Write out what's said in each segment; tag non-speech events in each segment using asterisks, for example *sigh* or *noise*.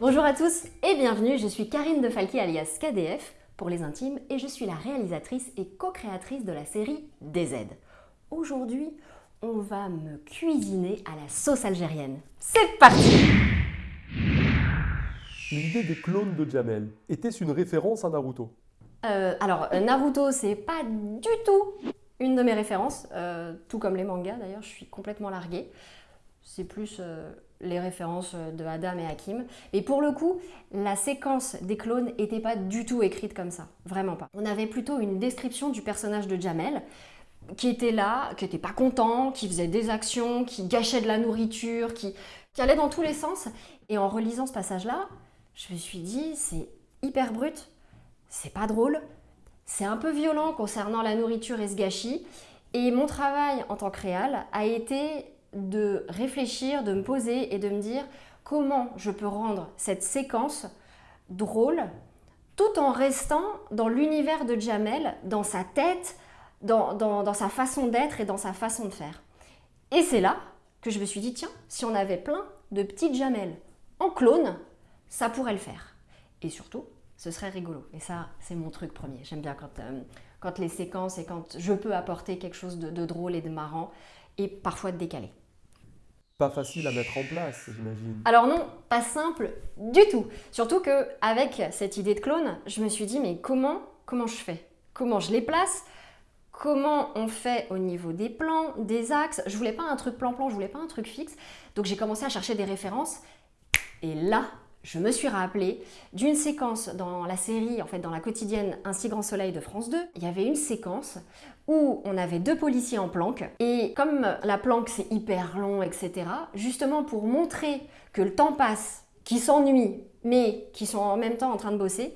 Bonjour à tous et bienvenue, je suis Karine de Falky alias KDF pour les intimes et je suis la réalisatrice et co-créatrice de la série DZ. Aujourd'hui, on va me cuisiner à la sauce algérienne. C'est parti L'idée des clones de Jamel, était-ce une référence à Naruto? Euh, Alors, euh, Naruto, c'est pas du tout une de mes références, euh, tout comme les mangas d'ailleurs, je suis complètement larguée. C'est plus euh, les références de Adam et Hakim. Et pour le coup, la séquence des clones n'était pas du tout écrite comme ça, vraiment pas. On avait plutôt une description du personnage de Jamel, qui était là, qui n'était pas content, qui faisait des actions, qui gâchait de la nourriture, qui, qui allait dans tous les sens. Et en relisant ce passage-là, je me suis dit, c'est hyper brut, c'est pas drôle, c'est un peu violent concernant la nourriture et ce gâchis. Et mon travail en tant que réal a été de réfléchir, de me poser et de me dire comment je peux rendre cette séquence drôle tout en restant dans l'univers de Jamel, dans sa tête, dans, sa façon d'être et dans sa façon de faire. Et c'est là que je me suis dit, tiens, si on avait plein de petites Jamel en clone, ça pourrait le faire. Et surtout, ce serait rigolo. Et ça, c'est mon truc premier. J'aime bien quand, euh, les séquences et quand je peux apporter quelque chose de drôle et de marrant et parfois de décalé. Pas facile à mettre en place, j'imagine. Alors non, pas simple du tout. Surtout que avec cette idée de clone, je me suis dit mais comment comment je fais? Comment je les place? Comment on fait au niveau des plans, des axes? Je voulais pas un truc plan-plan, je voulais pas un truc fixe. Donc j'ai commencé à chercher des références et là, je me suis rappelé d'une séquence dans la série, en fait dans la quotidienne Un si grand soleil de France 2. Il y avait une séquence où on avait deux policiers en planque et comme la planque c'est hyper long, etc., justement pour montrer que le temps passe, qu'ils s'ennuient, mais qu'ils sont en même temps en train de bosser,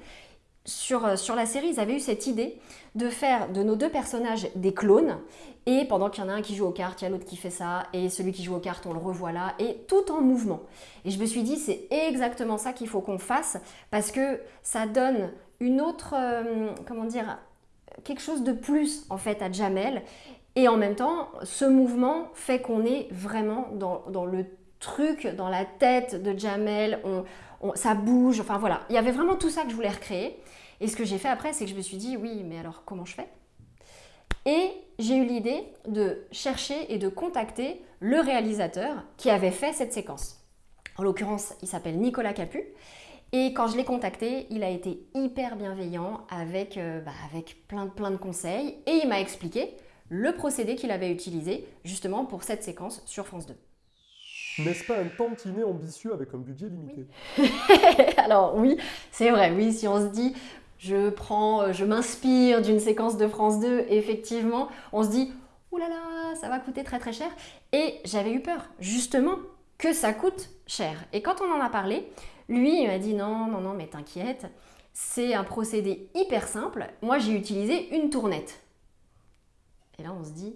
sur, euh, sur la série, ils avaient eu cette idée de faire de nos deux personnages des clones. Et pendant qu'il y en a un qui joue aux cartes, il y a l'autre qui fait ça, et celui qui joue aux cartes, on le revoit là, et tout en mouvement. Et je me suis dit, c'est exactement ça qu'il faut qu'on fasse, parce que ça donne une autre, euh, comment dire, quelque chose de plus en fait à Jamel. Et en même temps, ce mouvement fait qu'on est vraiment dans, le truc, dans la tête de Jamel, ça bouge, enfin voilà. Il y avait vraiment tout ça que je voulais recréer. Et ce que j'ai fait après, c'est que je me suis dit, oui, mais alors comment je fais? Et j'ai eu l'idée de chercher et de contacter le réalisateur qui avait fait cette séquence. En l'occurrence, il s'appelle Nicolas Capu. Et quand je l'ai contacté, il a été hyper bienveillant avec, euh, bah, avec plein, plein de conseils. Et il m'a expliqué le procédé qu'il avait utilisé justement pour cette séquence sur France 2. N'est-ce pas un tantinet ambitieux avec un budget limité? *laughs* Alors oui, c'est vrai, oui, si on se dit je prends, euh, je m'inspire d'une séquence de France 2, effectivement, on se dit là là, ça va coûter très très cher. Et j'avais eu peur, justement, que ça coûte cher. Et quand on en a parlé, lui, il m'a dit non, non, non, mais t'inquiète, c'est un procédé hyper simple. Moi, j'ai utilisé une tournette. Et là, on se dit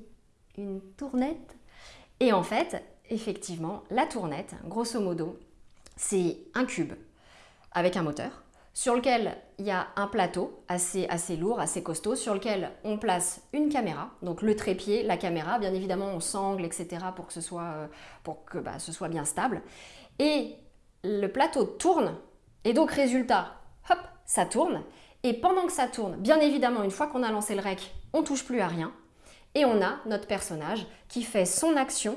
une tournette? Et en fait, effectivement, la tournette, grosso modo, c'est un cube avec un moteur sur lequel il y a un plateau assez, assez lourd, assez costaud, sur lequel on place une caméra, donc le trépied, la caméra, bien évidemment on sangle, etc. pour que ce soit, euh, pour que, bah, ce soit bien stable. Et le plateau tourne, et donc résultat, hop, ça tourne. Et pendant que ça tourne, bien évidemment, une fois qu'on a lancé le rec, on touche plus à rien. Et on a notre personnage qui fait son action,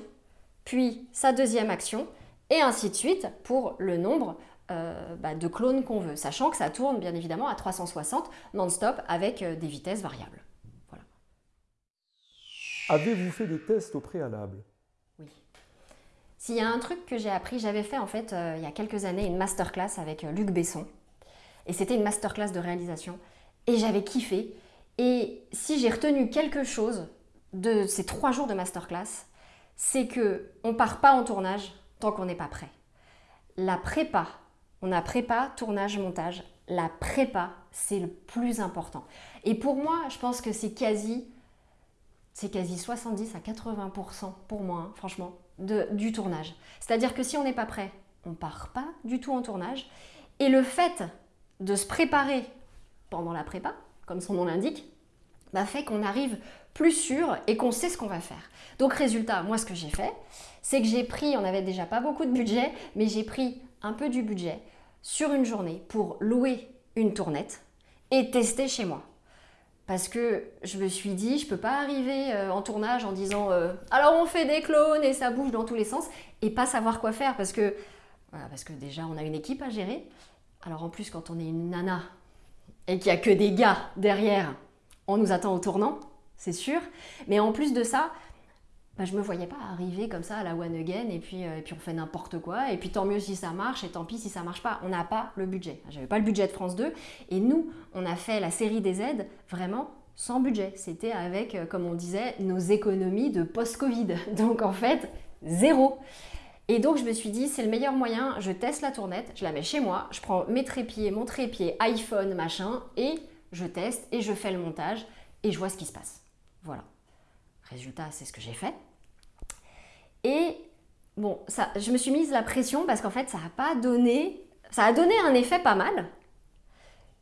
puis sa deuxième action, et ainsi de suite pour le nombre euh, bah, de clones qu'on veut, sachant que ça tourne bien évidemment à 360 non-stop avec euh, des vitesses variables. Avez-vous fait des tests au préalable? Oui. S'il y a un truc que j'ai appris, j'avais fait en fait euh, il y a quelques années une masterclass avec Luc Besson. Et c'était une masterclass de réalisation. Et j'avais kiffé. Et si j'ai retenu quelque chose de ces trois jours de masterclass, c'est que on part pas en tournage tant qu'on n'est pas prêt. La prépa, on a prépa, tournage, montage. La prépa, c'est le plus important. Et pour moi, je pense que c'est quasi, c'est quasi 70 à 80% pour moi, hein, franchement, de, du tournage. C'est-à-dire que si on n'est pas prêt, on part pas du tout en tournage. Et le fait de se préparer pendant la prépa, comme son nom l'indique, bah, fait qu'on arrive plus sûr et qu'on sait ce qu'on va faire. Donc résultat, moi ce que j'ai fait, c'est que j'ai pris, on n'avait déjà pas beaucoup de budget, mais j'ai pris un peu du budget sur une journée pour louer une tournette et tester chez moi. Parce que je me suis dit, je peux pas arriver euh, en tournage en disant euh, alors on fait des clones et ça bouge dans tous les sens et pas savoir quoi faire parce que, parce que déjà on a une équipe à gérer. Alors en plus quand on est une nana et qu'il n'y a que des gars derrière, on nous attend au tournant, c'est sûr. Mais en plus de ça, bah, je me voyais pas arriver comme ça à la one again et puis, euh, et puis on fait n'importe quoi et puis tant mieux si ça marche et tant pis si ça marche pas. On n'a pas le budget. J'avais pas le budget de France 2 et nous, on a fait la série des aides vraiment sans budget. C'était avec, euh, comme on disait, nos économies de post-Covid. *laughs* Donc en fait, zéro. Et donc je me suis dit, c'est le meilleur moyen, je teste la tournette, je la mets chez moi, je prends mes trépieds, mon trépied, iPhone, machin, et je teste et je fais le montage et je vois ce qui se passe. Voilà. Résultat, c'est ce que j'ai fait. Et bon, ça, je me suis mise la pression parce qu'en fait, ça n'a pas donné. Ça a donné un effet pas mal.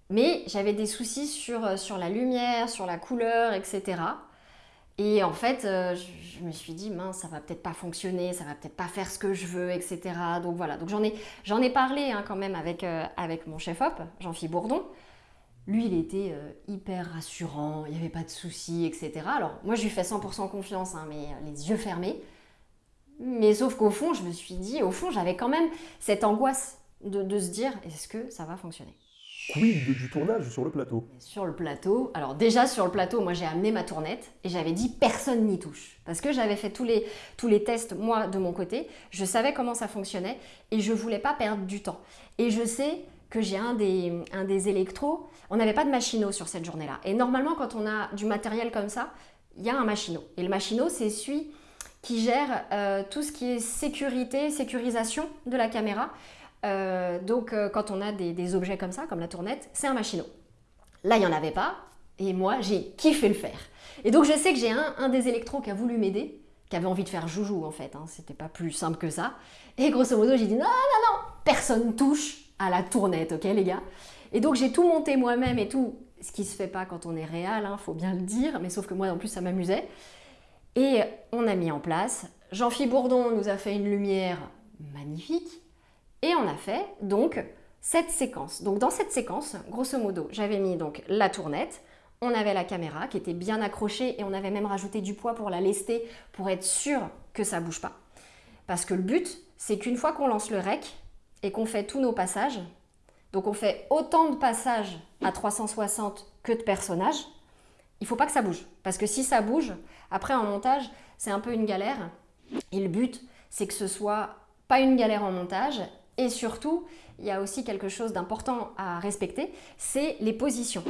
Mais j'avais des soucis sur, euh, sur la lumière, sur la couleur, etc. Et en fait, euh, je, me suis dit, mince, ça va peut-être pas fonctionner, ça va peut-être pas faire ce que je veux, etc. Donc voilà, donc j'en ai, ai parlé hein, quand même avec, euh, avec mon chef-op, Jean-Philippe Bourdon. Lui, il était hyper rassurant, il n'y avait pas de soucis, etc. Alors moi, je lui fais 100% confiance, hein, mais les yeux fermés. Mais sauf qu'au fond, je me suis dit, au fond, j'avais quand même cette angoisse de, se dire, est-ce que ça va fonctionner? Quid du tournage sur le plateau? Sur le plateau, alors déjà sur le plateau, moi j'ai amené ma tournette et j'avais dit personne n'y touche. Parce que j'avais fait tous les, tous les tests, moi, de mon côté, je savais comment ça fonctionnait et je voulais pas perdre du temps. Et je sais que j'ai un des, un des électros, on n'avait pas de machinot sur cette journée-là. Et normalement, quand on a du matériel comme ça, il y a un machinot. Et le machinot, c'est celui qui gère euh, tout ce qui est sécurité, sécurisation de la caméra. Euh, donc euh, quand on a des, objets comme ça, comme la tournette, c'est un machinot. Là, il n'y en avait pas, et moi, j'ai kiffé le faire. Et donc je sais que j'ai un, des électros qui a voulu m'aider, qui avait envie de faire joujou en fait, hein, c'était pas plus simple que ça. Et grosso modo, j'ai dit non, non, non, personne touche à la tournette, ok les gars? Et donc j'ai tout monté moi-même et tout, ce qui se fait pas quand on est réel, hein, faut bien le dire, mais sauf que moi en plus ça m'amusait. Et on a mis en place. Jean-Philippe Bourdon nous a fait une lumière magnifique. Et on a fait donc cette séquence. Donc dans cette séquence, grosso modo, j'avais mis donc la tournette, on avait la caméra qui était bien accrochée et on avait même rajouté du poids pour la lester pour être sûr que ça bouge pas. Parce que le but, c'est qu'une fois qu'on lance le rec et qu'on fait tous nos passages, donc on fait autant de passages à 360 que de personnages, il faut pas que ça bouge. Parce que si ça bouge, après en montage, c'est un peu une galère. Et le but, c'est que ce soit pas une galère en montage. Et surtout, il y a aussi quelque chose d'important à respecter, c'est les positions.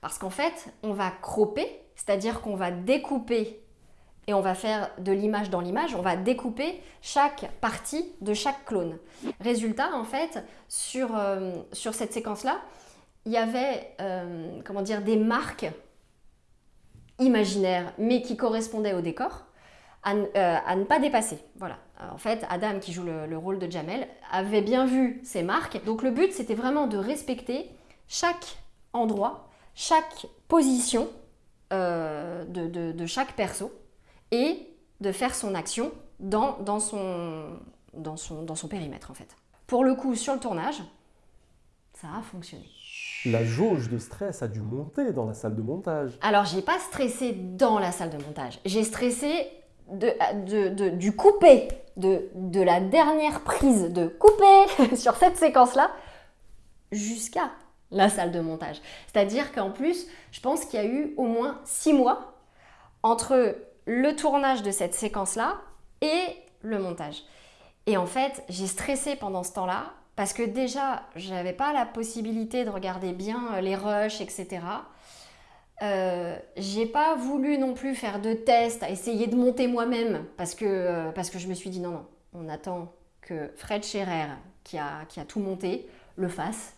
Parce qu'en fait, on va cropper, c'est-à-dire qu'on va découper et on va faire de l'image dans l'image, on va découper chaque partie de chaque clone. Résultat, en fait, sur, euh, sur cette séquence-là, il y avait euh, comment dire, des marques imaginaire, mais qui correspondait au décor, à, euh, ne pas dépasser. Voilà. En fait, Adam, qui joue le, rôle de Jamel, avait bien vu ces marques. Donc le but, c'était vraiment de respecter chaque endroit, chaque position euh, de, chaque perso et de faire son action dans, dans, son, dans, son, dans son périmètre, en fait. Pour le coup, sur le tournage, ça a fonctionné la jauge de stress a dû monter dans la salle de montage. Alors, j'ai pas stressé dans la salle de montage. J'ai stressé de, du coupé, de, la dernière prise de couper *laughs* sur cette séquence-là, jusqu'à la salle de montage. C'est-à-dire qu'en plus, je pense qu'il y a eu au moins six mois entre le tournage de cette séquence-là et le montage. Et en fait, j'ai stressé pendant ce temps-là parce que déjà, je n'avais pas la possibilité de regarder bien euh, les rushs, etc. Euh, j'ai pas voulu non plus faire de tests, essayer de monter moi-même, parce que, euh, parce que je me suis dit non, non, on attend que Fred Scherer, qui a, qui a tout monté, le fasse.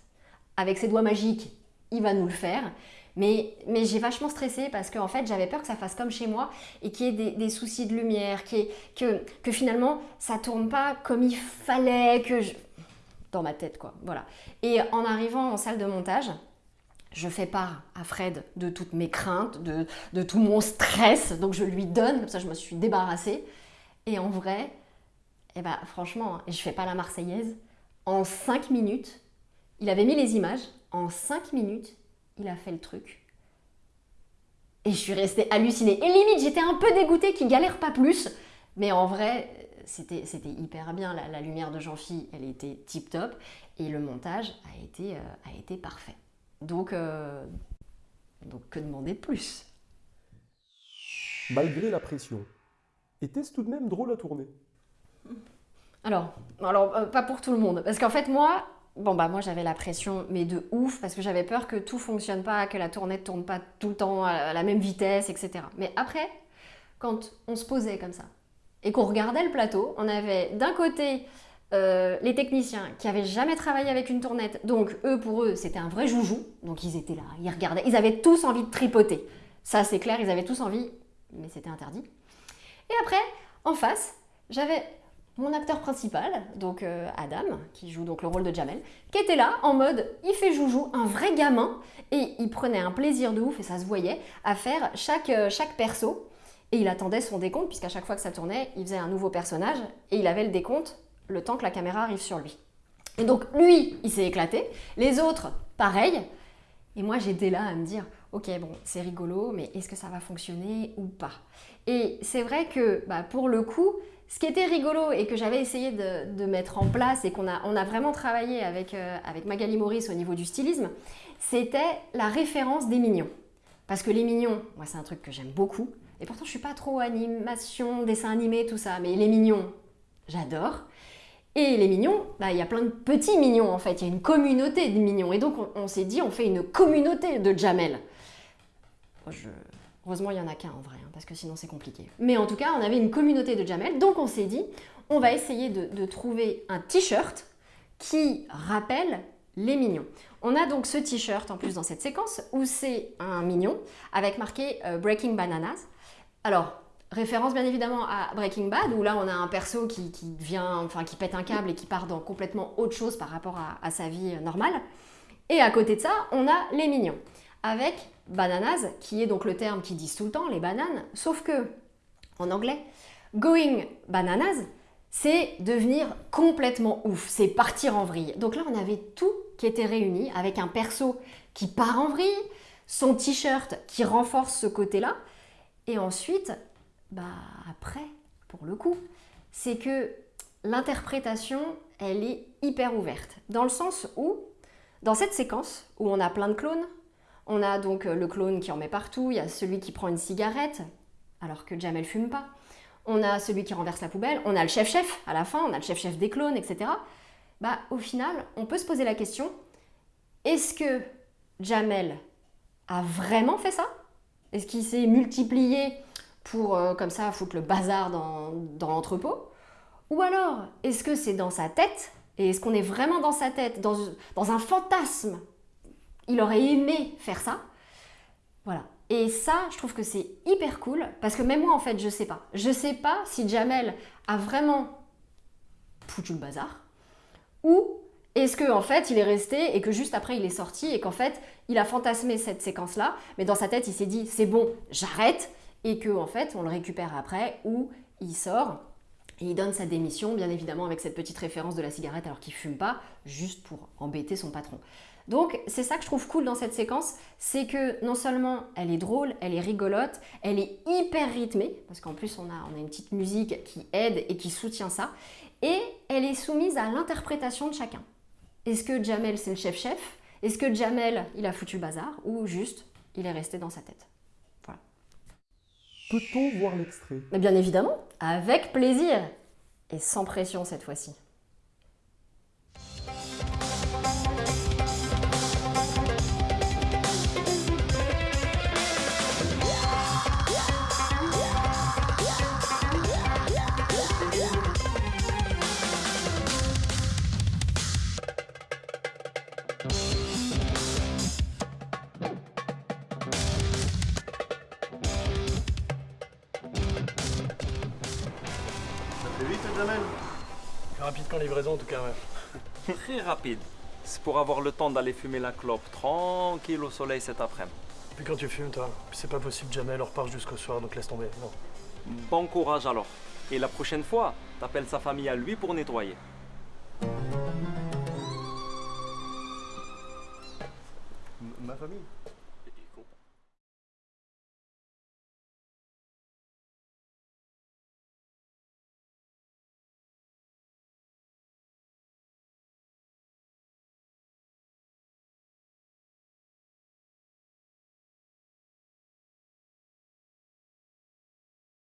Avec ses doigts magiques, il va nous le faire. Mais, j'ai vachement stressé parce qu'en en fait, j'avais peur que ça fasse comme chez moi et qu'il y ait des, soucis de lumière, que, finalement, ça tourne pas comme il fallait, que je dans ma tête, quoi. Voilà. Et en arrivant en salle de montage, je fais part à Fred de toutes mes craintes, de, tout mon stress, donc je lui donne, comme ça je me suis débarrassée. Et en vrai, eh ben, franchement, et je fais pas la Marseillaise, en cinq minutes, Il avait mis les images. En 5 minutes, il a fait le truc. Et je suis restée hallucinée. Et limite, j'étais un peu dégoûtée qu'il galère pas plus. Mais en vrai, c'était hyper bien. La, lumière de Jean-Phi, elle était tip top. Et le montage a été, euh, a été parfait. Donc, euh, donc, que demander de plus? Malgré la pression, était-ce tout de même drôle à tourner? Alors, alors euh, pas pour tout le monde. Parce qu'en fait, moi, bon bah moi j'avais la pression, mais de ouf, parce que j'avais peur que tout fonctionne pas, que la tournée ne tourne pas tout le temps à la même vitesse, etc. Mais après, quand on se posait comme ça, et qu'on regardait le plateau, on avait d'un côté euh, les techniciens qui avaient jamais travaillé avec une tournette, donc eux pour eux c'était un vrai joujou, donc ils étaient là, ils regardaient, ils avaient tous envie de tripoter. Ça c'est clair, ils avaient tous envie, mais c'était interdit. Et après, en face, j'avais mon acteur principal, donc euh, Adam, qui joue donc le rôle de Jamel, qui était là en mode il fait joujou, un vrai gamin, et il prenait un plaisir de ouf, et ça se voyait, à faire chaque, euh, chaque perso. Et il attendait son décompte, puisqu'à chaque fois que ça tournait, il faisait un nouveau personnage, et il avait le décompte le temps que la caméra arrive sur lui. Et donc lui, il s'est éclaté, les autres, pareil. Et moi, j'étais là à me dire, ok, bon, c'est rigolo, mais est-ce que ça va fonctionner ou pas? Et c'est vrai que bah, pour le coup, ce qui était rigolo et que j'avais essayé de, mettre en place et qu'on a, vraiment travaillé avec, euh, avec Magali Maurice au niveau du stylisme, c'était la référence des mignons. Parce que les mignons, moi c'est un truc que j'aime beaucoup, et pourtant je suis pas trop animation, dessin animé, tout ça, mais les mignons, j'adore. Et les mignons, bah, il y a plein de petits mignons en fait, il y a une communauté de mignons. Et donc on, s'est dit, on fait une communauté de Jamel. Heureusement, il n'y en a qu'un en vrai, hein, parce que sinon c'est compliqué. Mais en tout cas, on avait une communauté de Jamel, donc on s'est dit, on va essayer de, trouver un t-shirt qui rappelle les mignons. On a donc ce t-shirt en plus dans cette séquence où c'est un mignon avec marqué euh, Breaking Bananas. Alors, référence bien évidemment à Breaking Bad où là on a un perso qui, vient, enfin qui pète un câble et qui part dans complètement autre chose par rapport à sa vie normale. Et à côté de ça, on a les mignons avec bananas, qui est donc le terme qui disent tout le temps, les bananes, sauf que, en anglais, going bananas, c'est devenir complètement ouf, c'est partir en vrille. Donc là, on avait tout qui était réuni avec un perso qui part en vrille, son t-shirt qui renforce ce côté-là, et ensuite, bah après, pour le coup, c'est que l'interprétation, elle est hyper ouverte, dans le sens où, dans cette séquence où on a plein de clones, on a donc euh, le clone qui en met partout, il y a celui qui prend une cigarette, alors que Jamel fume pas. On a celui qui renverse la poubelle, on a le chef-chef à la fin, on a le chef-chef des clones, etc. Bah, au final, on peut se poser la question, est-ce que Jamel a vraiment fait ça? Est-ce qu'il s'est multiplié pour, euh, comme ça, foutre le bazar dans, l'entrepôt? Ou alors, est-ce que c'est dans sa tête? Et est-ce qu'on est vraiment dans sa tête, dans, dans un fantasme? Il aurait aimé faire ça. Voilà. Et ça, je trouve que c'est hyper cool parce que même moi, en fait, je sais pas. Je sais pas si Jamel a vraiment foutu le bazar ou est-ce que en fait il est resté et que juste après il est sorti et qu'en fait il a fantasmé cette séquence là, mais dans sa tête il s'est dit c'est bon, j'arrête et que en fait on le récupère après ou il sort et il donne sa démission bien évidemment avec cette petite référence de la cigarette alors qu'il fume pas juste pour embêter son patron. Donc c'est ça que je trouve cool dans cette séquence, c'est que non seulement elle est drôle, elle est rigolote, elle est hyper rythmée, parce qu'en plus on a, on a une petite musique qui aide et qui soutient ça, et elle est soumise à l'interprétation de chacun. Est-ce que Jamel c'est le chef-chef? Est-ce que Jamel il a foutu le bazar Ou juste il est resté dans sa tête? Voilà. Peut-on voir l'extrait? Bien évidemment, avec plaisir et sans pression cette fois-ci. en livraison en tout cas. Ouais. Très rapide. C'est pour avoir le temps d'aller fumer la clope tranquille au soleil cet après-midi. Puis quand tu fumes, toi, c'est pas possible jamais, elle repart jusqu'au soir, donc laisse tomber. Non. Bon courage alors. Et la prochaine fois, t'appelles sa famille à lui pour nettoyer. Ma famille?